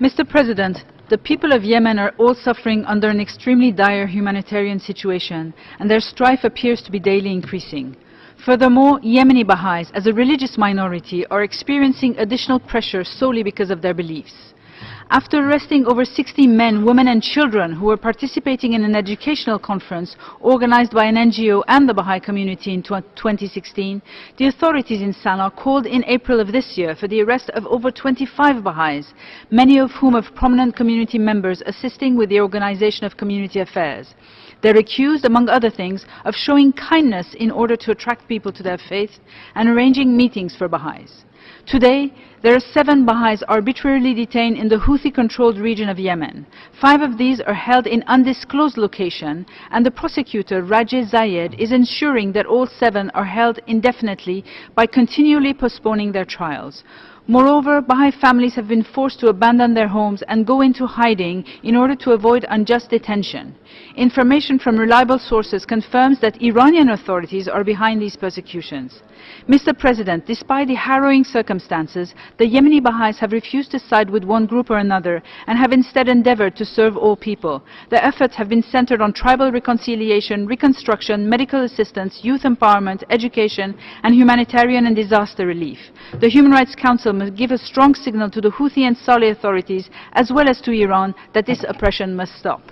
Mr. President, the people of Yemen are all suffering under an extremely dire humanitarian situation, and their strife appears to be daily increasing. Furthermore, Yemeni Baha'is, as a religious minority, are experiencing additional pressure solely because of their beliefs. After arresting over 60 men, women and children who were participating in an educational conference organized by an NGO and the Baha'i community in 2016, the authorities in Sana'a called in April of this year for the arrest of over 25 Baha'is, many of whom are prominent community members assisting with the organization of community affairs. They're accused, among other things, of showing kindness in order to attract people to their faith and arranging meetings for Baha'is. Today, there are seven Baha'is arbitrarily detained in the Houthi-controlled region of Yemen. Five of these are held in undisclosed location, and the prosecutor, Rajeh Zayed, is ensuring that all seven are held indefinitely by continually postponing their trials. Moreover, Baha'i families have been forced to abandon their homes and go into hiding in order to avoid unjust detention. Information from reliable sources confirms that Iranian authorities are behind these persecutions. Mr. President, despite the harrowing circumstances, the Yemeni Baha'is have refused to side with one group or another and have instead endeavored to serve all people. Their efforts have been centered on tribal reconciliation, reconstruction, medical assistance, youth empowerment, education, and humanitarian and disaster relief. The Human Rights Council must give a strong signal to the Houthi and Saudi authorities, as well as to Iran, that this oppression must stop.